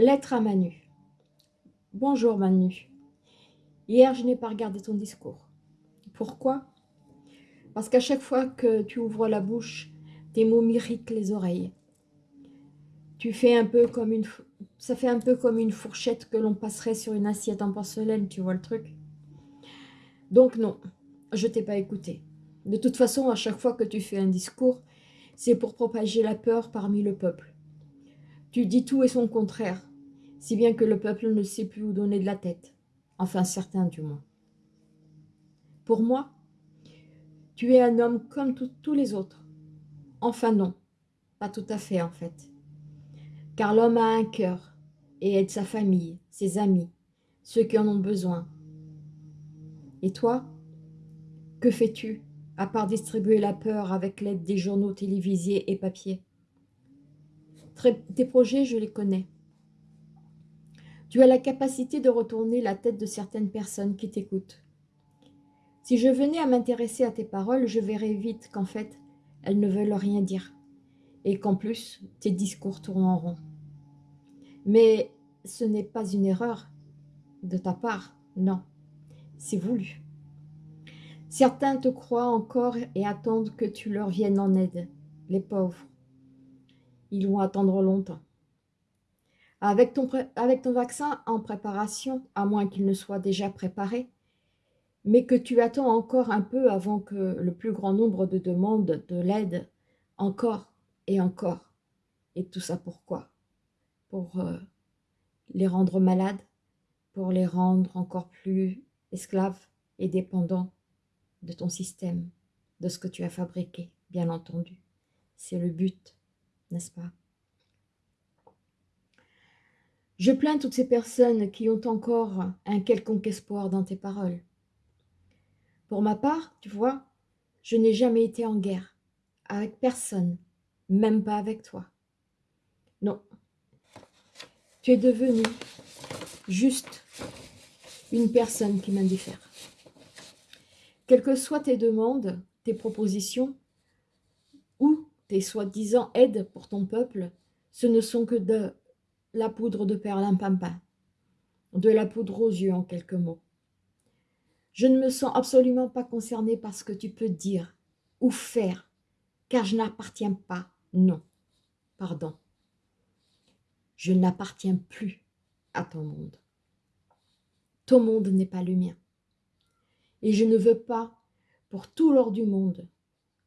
Lettre à Manu. Bonjour Manu. Hier, je n'ai pas regardé ton discours. Pourquoi? Parce qu'à chaque fois que tu ouvres la bouche, tes mots m'irritent les oreilles. Tu fais un peu comme une... Ça fait un peu comme une fourchette que l'on passerait sur une assiette en porcelaine, tu vois le truc? Donc non, je t'ai pas écouté. De toute façon, à chaque fois que tu fais un discours, c'est pour propager la peur parmi le peuple. Tu dis tout et son contraire si bien que le peuple ne sait plus où donner de la tête. Enfin, certains du moins. Pour moi, tu es un homme comme tous les autres. Enfin non, pas tout à fait en fait. Car l'homme a un cœur et aide sa famille, ses amis, ceux qui en ont besoin. Et toi, que fais-tu à part distribuer la peur avec l'aide des journaux télévisés et papier? Tes projets, je les connais. Tu as la capacité de retourner la tête de certaines personnes qui t'écoutent. Si je venais à m'intéresser à tes paroles, je verrais vite qu'en fait, elles ne veulent rien dire. Et qu'en plus, tes discours tournent en rond. Mais ce n'est pas une erreur de ta part, non. C'est voulu. Certains te croient encore et attendent que tu leur viennes en aide, les pauvres. Ils vont attendre longtemps. Avec ton, avec ton vaccin en préparation, à moins qu'il ne soit déjà préparé, mais que tu attends encore un peu avant que le plus grand nombre de demandes de l'aide, encore et encore. Et tout ça pourquoi Pour euh, les rendre malades, pour les rendre encore plus esclaves et dépendants de ton système, de ce que tu as fabriqué, bien entendu. C'est le but, n'est-ce pas? Je plains toutes ces personnes qui ont encore un quelconque espoir dans tes paroles. Pour ma part, tu vois, je n'ai jamais été en guerre, avec personne, même pas avec toi. Non, tu es devenu juste une personne qui m'indiffère. Quelles que soient tes demandes, tes propositions, ou tes soi-disant aides pour ton peuple, ce ne sont que de la poudre de perlimpinpin, de la poudre aux yeux en quelques mots. Je ne me sens absolument pas concernée par ce que tu peux dire ou faire, car je n'appartiens pas, non, pardon. Je n'appartiens plus à ton monde. Ton monde n'est pas le mien. Et je ne veux pas, pour tout l'or du monde,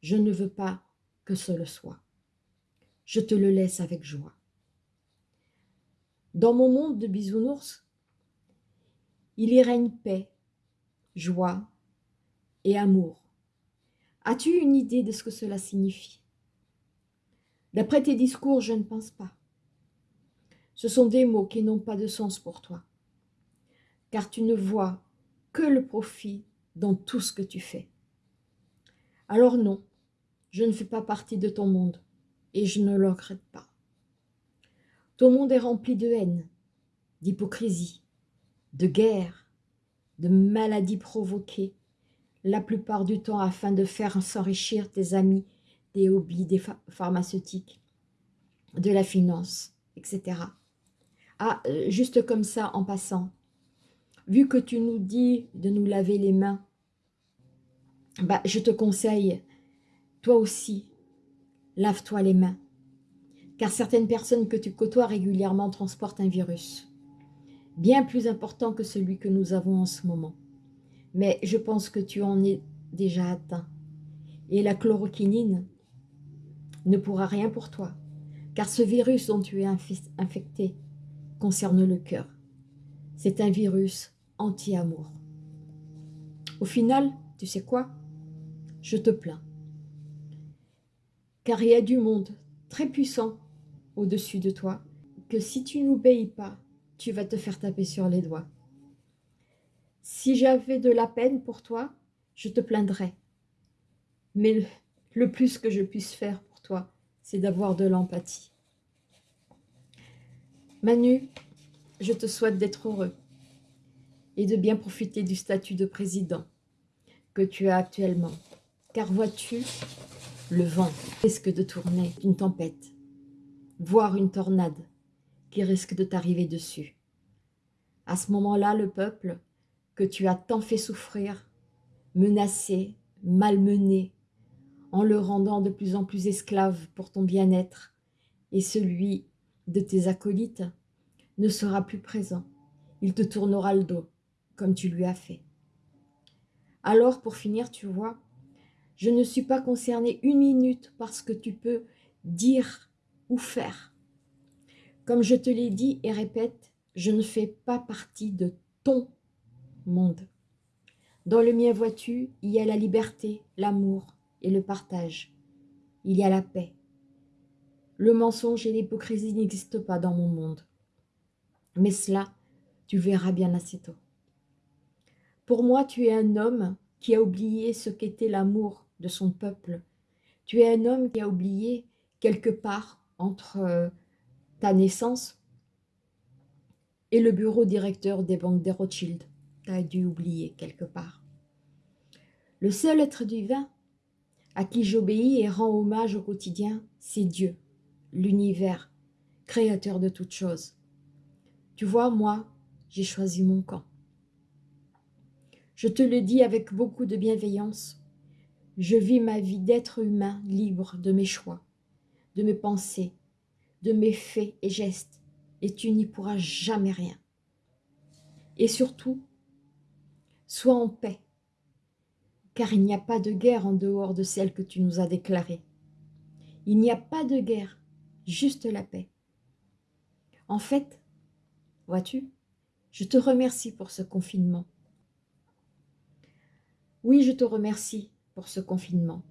je ne veux pas que ce le soit. Je te le laisse avec joie. Dans mon monde de bisounours, il y règne paix, joie et amour. As-tu une idée de ce que cela signifie? D'après tes discours, je ne pense pas. Ce sont des mots qui n'ont pas de sens pour toi, car tu ne vois que le profit dans tout ce que tu fais. Alors non, je ne fais pas partie de ton monde, et je ne le regrette pas. Ton monde est rempli de haine, d'hypocrisie, de guerre, de maladies provoquées, la plupart du temps afin de faire s'enrichir tes amis des hobbies, des pharmaceutiques, de la finance, etc. Ah, euh, juste comme ça, en passant, vu que tu nous dis de nous laver les mains, bah, je te conseille, toi aussi, lave-toi les mains car certaines personnes que tu côtoies régulièrement transportent un virus, bien plus important que celui que nous avons en ce moment. Mais je pense que tu en es déjà atteint. Et la chloroquinine ne pourra rien pour toi, car ce virus dont tu es infecté concerne le cœur. C'est un virus anti-amour. Au final, tu sais quoi? Je te plains. Car il y a du monde très puissant au-dessus de toi, que si tu n'obéis pas, tu vas te faire taper sur les doigts. Si j'avais de la peine pour toi, je te plaindrais. Mais le, plus que je puisse faire pour toi, c'est d'avoir de l'empathie. Manu, je te souhaite d'être heureux et de bien profiter du statut de président que tu as actuellement. Car vois-tu, le vent risque de tourner une tempête voire une tornade, qui risque de t'arriver dessus. À ce moment-là, le peuple que tu as tant fait souffrir, menacé, malmené, en le rendant de plus en plus esclave pour ton bien-être et celui de tes acolytes, ne sera plus présent. Il te tournera le dos, comme tu lui as fait. Alors, pour finir, tu vois, je ne suis pas concernée une minute parce que tu peux dire ou faire. Comme je te l'ai dit et répète, je ne fais pas partie de ton monde. Dans le mien, vois-tu, il y a la liberté, l'amour et le partage. Il y a la paix. Le mensonge et l'hypocrisie n'existent pas dans mon monde. Mais cela, tu verras bien assez tôt. Pour moi, tu es un homme qui a oublié ce qu'était l'amour de son peuple. Tu es un homme qui a oublié quelque part entre euh, ta naissance et le bureau directeur des banques des Rothschild. Tu as dû oublier quelque part. Le seul être divin à qui j'obéis et rends hommage au quotidien, c'est Dieu, l'univers, créateur de toutes choses. Tu vois, moi, j'ai choisi mon camp. Je te le dis avec beaucoup de bienveillance, je vis ma vie d'être humain libre de mes choix, de mes pensées, de mes faits et gestes, et tu n'y pourras jamais rien. Et surtout, sois en paix, car il n'y a pas de guerre en dehors de celle que tu nous as déclarée. Il n'y a pas de guerre, juste la paix. En fait, vois-tu, je te remercie pour ce confinement. Oui, je te remercie pour ce confinement,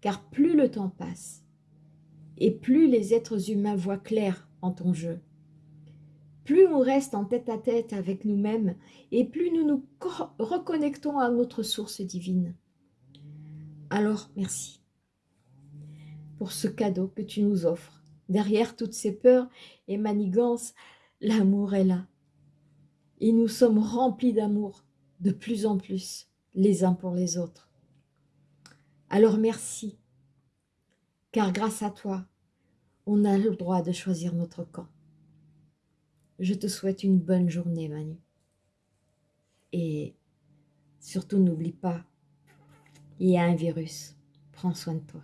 car plus le temps passe, et plus les êtres humains voient clair en ton jeu, plus on reste en tête à tête avec nous-mêmes et plus nous nous reconnectons à notre source divine. Alors, merci pour ce cadeau que tu nous offres. Derrière toutes ces peurs et manigances, l'amour est là. Et nous sommes remplis d'amour de plus en plus les uns pour les autres. Alors merci, car grâce à toi, on a le droit de choisir notre camp. Je te souhaite une bonne journée, Manu. Et surtout, n'oublie pas, il y a un virus. Prends soin de toi.